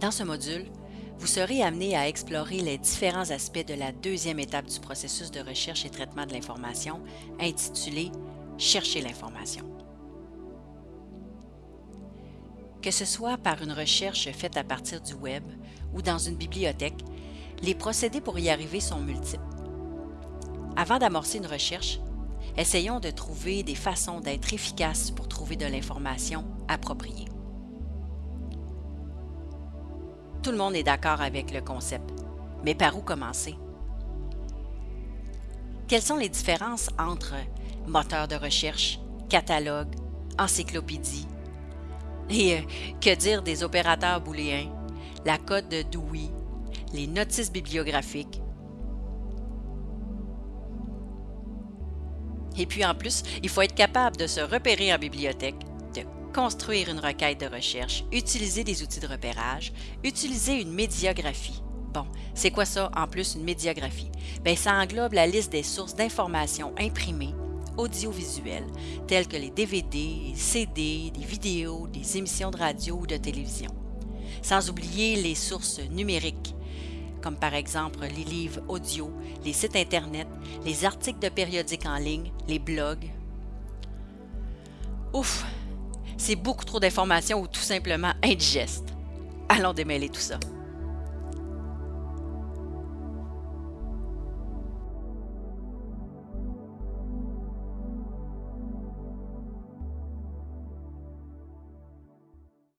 Dans ce module, vous serez amené à explorer les différents aspects de la deuxième étape du processus de recherche et traitement de l'information, intitulé Chercher l'information. Que ce soit par une recherche faite à partir du web ou dans une bibliothèque, les procédés pour y arriver sont multiples. Avant d'amorcer une recherche, essayons de trouver des façons d'être efficaces pour trouver de l'information appropriée. Tout le monde est d'accord avec le concept, mais par où commencer? Quelles sont les différences entre moteur de recherche, catalogue, encyclopédie? Et euh, que dire des opérateurs booléens, la code de Dewey, les notices bibliographiques? Et puis en plus, il faut être capable de se repérer en bibliothèque, construire une requête de recherche, utiliser des outils de repérage, utiliser une médiographie. Bon, c'est quoi ça en plus une médiographie? Bien, ça englobe la liste des sources d'informations imprimées, audiovisuelles, telles que les DVD, CD, des vidéos, des émissions de radio ou de télévision. Sans oublier les sources numériques, comme par exemple les livres audio, les sites Internet, les articles de périodiques en ligne, les blogs. Ouf, c'est beaucoup trop d'informations ou tout simplement indigeste. Allons démêler tout ça.